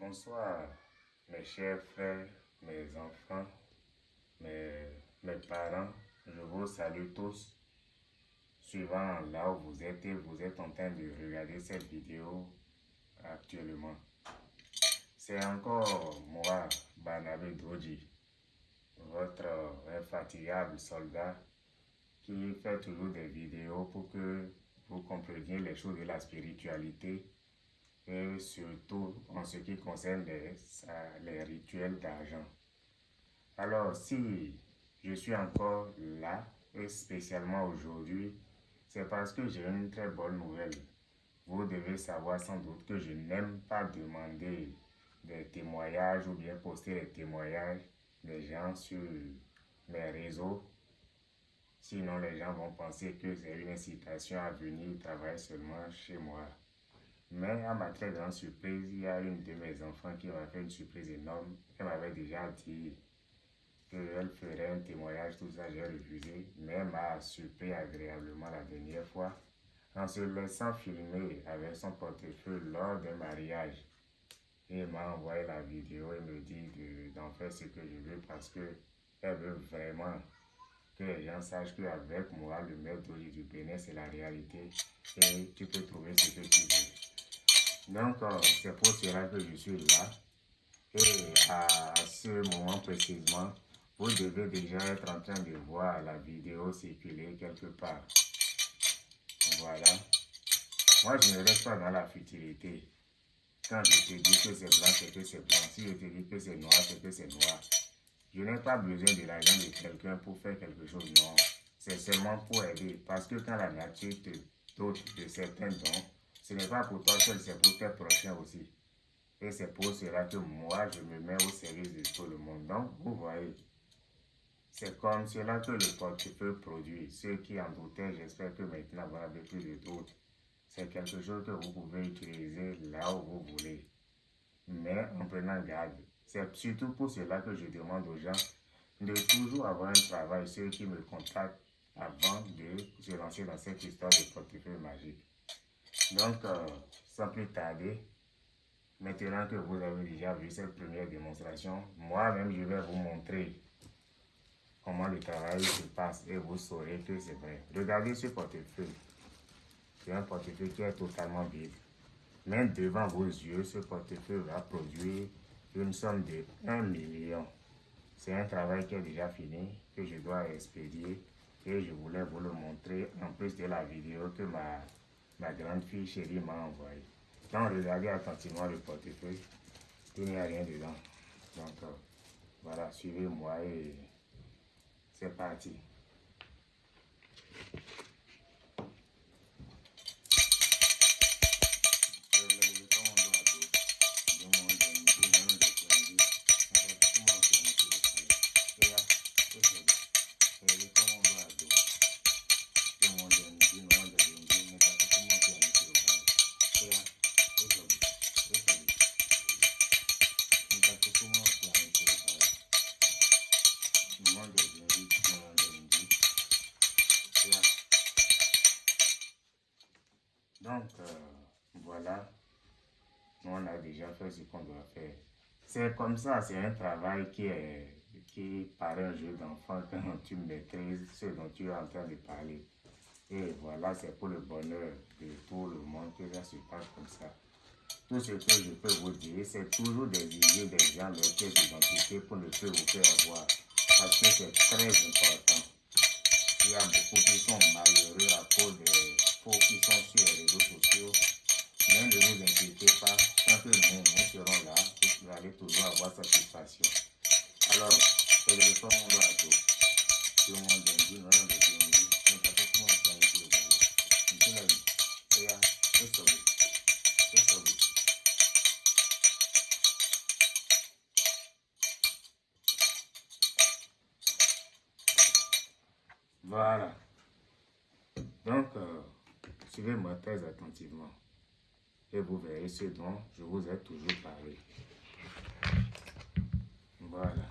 Bonsoir, mes chers frères, mes enfants, mes, parents. Je vous salue tous. Suivant là où vous êtes vous êtes en train de regarder cette vidéo actuellement. C'est encore moi, Banabé Droji, votre infatigable soldat qui fait toujours des vidéos pour que vous compreniez les choses de la spiritualité et surtout en ce qui concerne les, les rituels d'argent. Alors, si je suis encore là, et spécialement aujourd'hui, c'est parce que j'ai une très bonne nouvelle. Vous devez savoir sans doute que je n'aime pas demander des témoignages ou bien poster des témoignages des gens sur mes réseaux. Sinon, les gens vont penser que c'est une incitation à venir travailler seulement chez moi. Mais à ma très grande surprise, il y a une de mes enfants qui m'a fait une surprise énorme. Elle m'avait déjà dit qu'elle ferait un témoignage, tout ça, j'ai refusé. Mais elle m'a surpris agréablement la dernière fois en se laissant filmer avec son portefeuille lors d'un mariage. Elle m'a envoyé la vidéo et me dit d'en faire ce que je veux parce qu'elle veut vraiment que les gens sachent qu'avec moi, le maître du Bénin, c'est la réalité et tu peux trouver ce que tu veux. Donc, euh, c'est pour cela que je suis là. Et à ce moment précisément, vous devez déjà être en train de voir la vidéo circuler quelque part. Voilà. Moi, je ne reste pas dans la futilité. Quand je te dis que c'est blanc, c'est que c'est blanc. Si je te dis que c'est noir, c'est que c'est noir. Je n'ai pas besoin de l'argent de quelqu'un pour faire quelque chose. Non. C'est seulement pour aider. Parce que quand la nature te dote de certains dons, ce n'est pas pour toi seul, c'est pour tes prochains aussi. Et c'est pour cela que moi, je me mets au service de tout le monde. Donc, vous voyez, c'est comme cela que le portefeuille produit. Ceux qui en doutaient, j'espère que maintenant vous n'avez plus de doute. C'est quelque chose que vous pouvez utiliser là où vous voulez. Mais en prenant garde. C'est surtout pour cela que je demande aux gens de toujours avoir un travail, ceux qui me contactent avant de se lancer dans cette histoire de portefeuille magique. Donc, euh, sans plus tarder, maintenant que vous avez déjà vu cette première démonstration, moi-même, je vais vous montrer comment le travail se passe et vous saurez que c'est vrai. Regardez ce portefeuille. C'est un portefeuille qui est totalement vide. Mais devant vos yeux, ce portefeuille va produire une somme de 1 million. C'est un travail qui est déjà fini, que je dois expédier et je voulais vous le montrer en plus de la vidéo que ma ma grande fille chérie m'a envoyé. Quand on regardait attentivement le portefeuille, il n'y a rien dedans. Donc euh, voilà, suivez-moi et c'est parti. Donc, euh, voilà, on a déjà fait ce qu'on doit faire. C'est comme ça, c'est un travail qui est qui un jeu d'enfant quand tu maîtrises ce dont tu es en train de parler. Et voilà, c'est pour le bonheur de tout le monde que ça se passe comme ça. Tout ce que je peux vous dire, c'est toujours des idées des gens, leur pièce d'identité pour ne plus vous faire avoir. Parce que c'est très important. Il y a beaucoup qui sont malheureux à cause des faux qui sont sur les réseaux sociaux. Mais ne vous inquiétez pas, que nous, nous serons là, vous allez toujours avoir satisfaction. Alors, on doit tout. Tout le monde dit, non, non. Voilà. Donc, euh, suivez-moi très attentivement et vous verrez ce dont je vous ai toujours parlé. Voilà.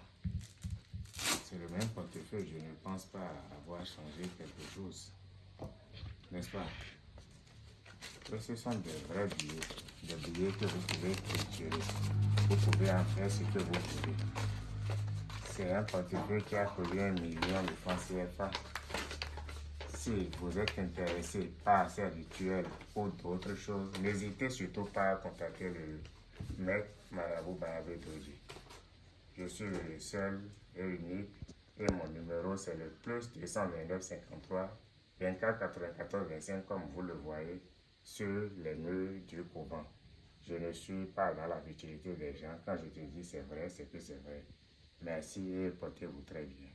C'est le même portefeuille, je ne pense pas avoir changé quelque chose. N'est-ce pas? Ce sont de vrais billets, des billets que vous pouvez triturer. Vous pouvez en faire ce que vous voulez. C'est un portefeuille qui a coûté un million de francs CFA. Si vous êtes intéressé par ces rituels ou d'autres choses, n'hésitez surtout pas à contacter le maître Marabou Bayabé Doji. Je suis le seul et unique et mon numéro c'est le plus 229 53 24 94 25 comme vous le voyez sur les murs du couvent. Je ne suis pas dans la futilité des gens. Quand je te dis c'est vrai, c'est que c'est vrai. Merci et portez-vous très bien.